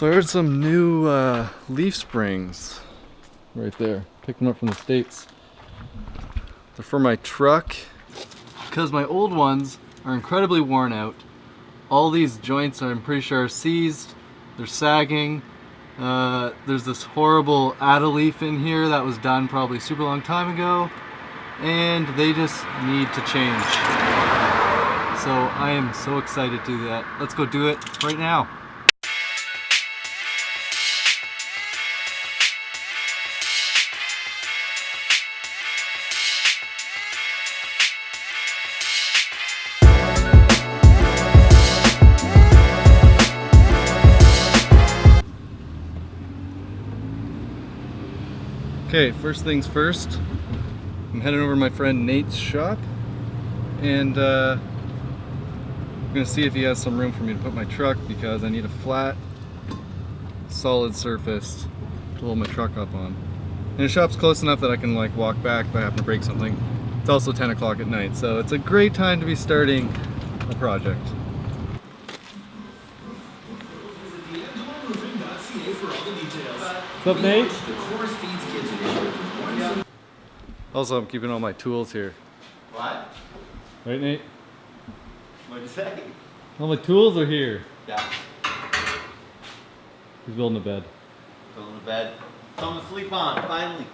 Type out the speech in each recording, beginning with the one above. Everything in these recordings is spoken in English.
So I heard some new uh, leaf springs right there. Picked them up from the States. They're for my truck because my old ones are incredibly worn out. All these joints I'm pretty sure are seized. They're sagging. Uh, there's this horrible add-a-leaf in here that was done probably super long time ago and they just need to change. So I am so excited to do that. Let's go do it right now. Okay, first things first, I'm heading over to my friend Nate's shop and uh, I'm gonna see if he has some room for me to put my truck because I need a flat, solid surface to hold my truck up on. And the shop's close enough that I can like walk back if I happen to break something. It's also 10 o'clock at night, so it's a great time to be starting a project. What's up, Nate? Also, I'm keeping all my tools here. What? Right, Nate? What'd you say? All my tools are here. Yeah. He's building a bed. Building a bed. Something to sleep on, finally.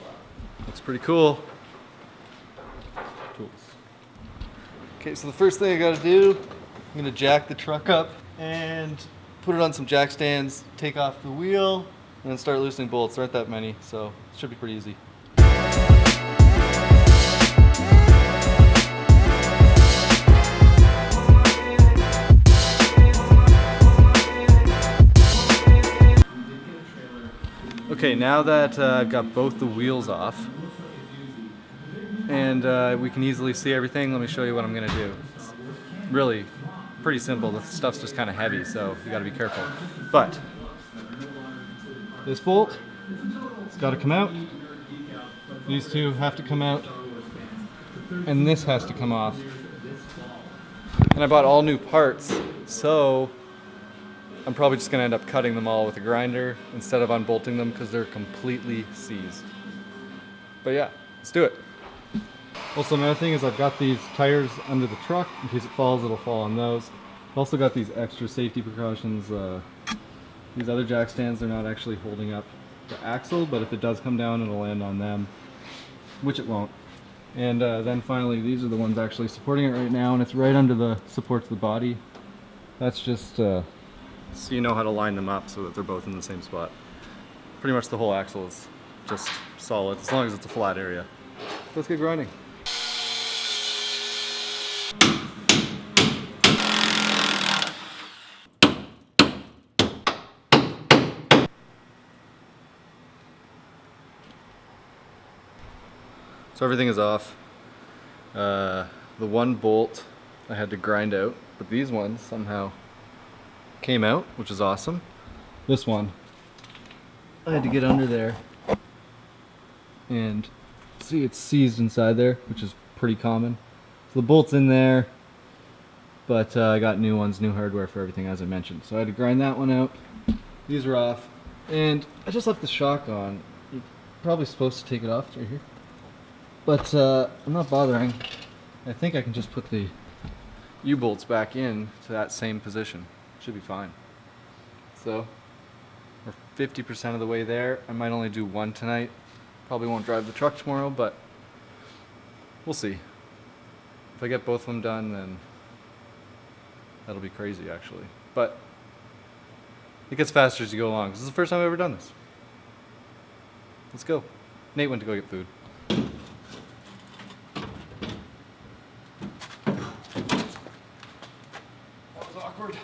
Wow. Looks pretty cool. Tools. Okay, so the first thing I gotta do, I'm gonna jack the truck up and put it on some jack stands, take off the wheel, and start loosening bolts. There aren't that many, so it should be pretty easy. Okay, now that uh, I've got both the wheels off and uh, we can easily see everything, let me show you what I'm gonna do. It's really pretty simple. The stuff's just kind of heavy, so you gotta be careful. But this bolt, it's gotta come out. These two have to come out. And this has to come off. And I bought all new parts, so I'm probably just gonna end up cutting them all with a grinder instead of unbolting them because they're completely seized. But yeah, let's do it. Also another thing is I've got these tires under the truck. In case it falls, it'll fall on those. I've also got these extra safety precautions. Uh, these other jack stands, they're not actually holding up the axle, but if it does come down, it'll land on them, which it won't. And uh, then finally, these are the ones actually supporting it right now, and it's right under the supports of the body. That's just uh, so you know how to line them up so that they're both in the same spot. Pretty much the whole axle is just solid, as long as it's a flat area. Let's get grinding. So everything is off. Uh, the one bolt I had to grind out, but these ones somehow came out, which is awesome. This one, I had to get under there and see it's seized inside there, which is pretty common. So the bolt's in there, but uh, I got new ones, new hardware for everything as I mentioned. So I had to grind that one out. These are off. And I just left the shock on. You're probably supposed to take it off right here. But uh, I'm not bothering. I think I can just put the U-bolts back in to that same position. Should be fine. So, we're 50% of the way there. I might only do one tonight. Probably won't drive the truck tomorrow, but we'll see. If I get both of them done, then that'll be crazy actually. But it gets faster as you go along. This is the first time I've ever done this. Let's go. Nate went to go get food. Awkward.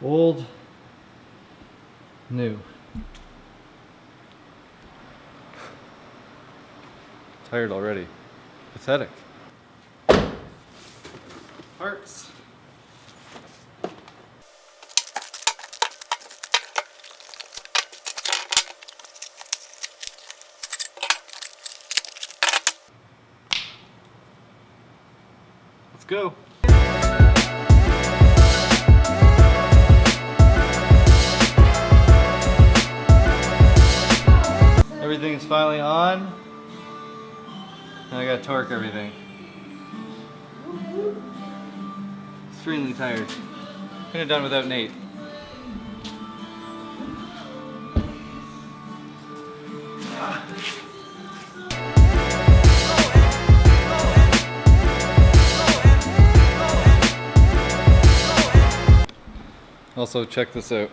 Old, new. Tired already. Pathetic. Parts. Go. Everything's finally on. Now I gotta torque everything. Extremely tired. Could have done without Nate. Also, check this out.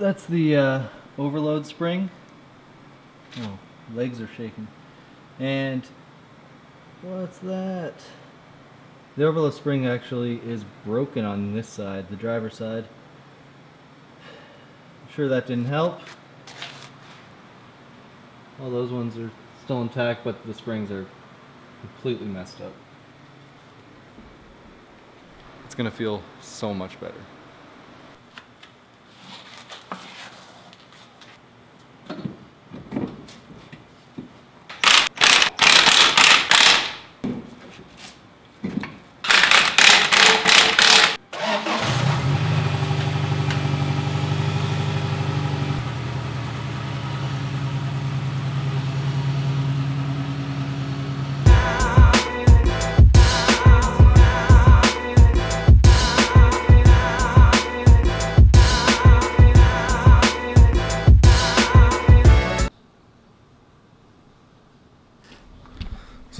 That's the uh, overload spring. Oh, legs are shaking. And what's that? The overload spring actually is broken on this side, the driver's side. I'm sure that didn't help. All those ones are still intact, but the springs are completely messed up. It's gonna feel so much better.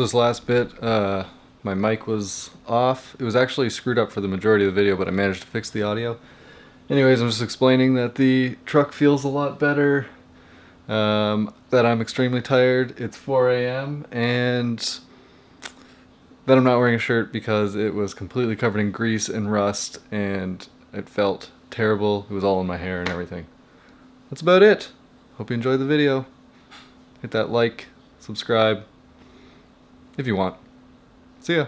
This last bit, uh, my mic was off. It was actually screwed up for the majority of the video, but I managed to fix the audio. Anyways, I'm just explaining that the truck feels a lot better, um, that I'm extremely tired. It's 4 a.m. and that I'm not wearing a shirt because it was completely covered in grease and rust and it felt terrible. It was all in my hair and everything. That's about it. Hope you enjoyed the video. Hit that like, subscribe, if you want. See ya.